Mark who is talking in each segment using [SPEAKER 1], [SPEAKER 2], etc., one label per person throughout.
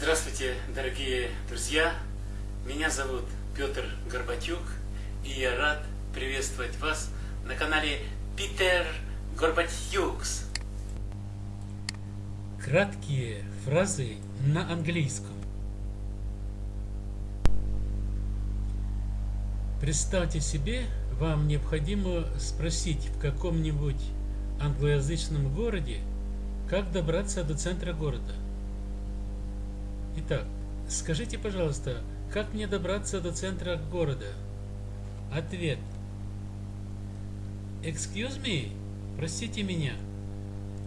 [SPEAKER 1] Здравствуйте, дорогие друзья! Меня зовут Петр Горбатюк, и я рад приветствовать вас на канале Питер Горбатюкс.
[SPEAKER 2] Краткие фразы на английском. Представьте себе, вам необходимо спросить в каком-нибудь англоязычном городе, как добраться до центра города. Итак, скажите, пожалуйста, как мне добраться до центра города? Ответ. Excuse me, простите меня.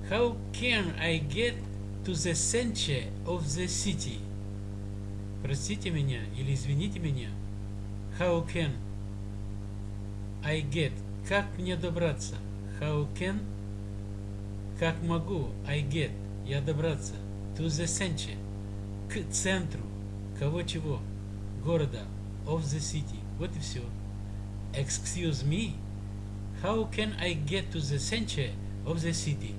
[SPEAKER 2] How can I get to the center of the city? Простите меня или извините меня. How can I get? Как мне добраться? How can? Как могу I get? Я добраться. To the center. К центру. Кого чего? Города. Of the city. Вот и все. Excuse me. How can I get to the center of the city?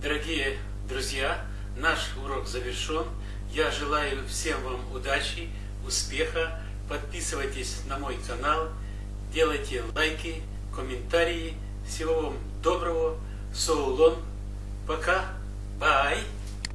[SPEAKER 1] Дорогие друзья, наш урок завершен. Я желаю всем вам удачи, успеха. Подписывайтесь на мой канал, делайте лайки, комментарии. Всего вам доброго. Соулон. Пока. Бай.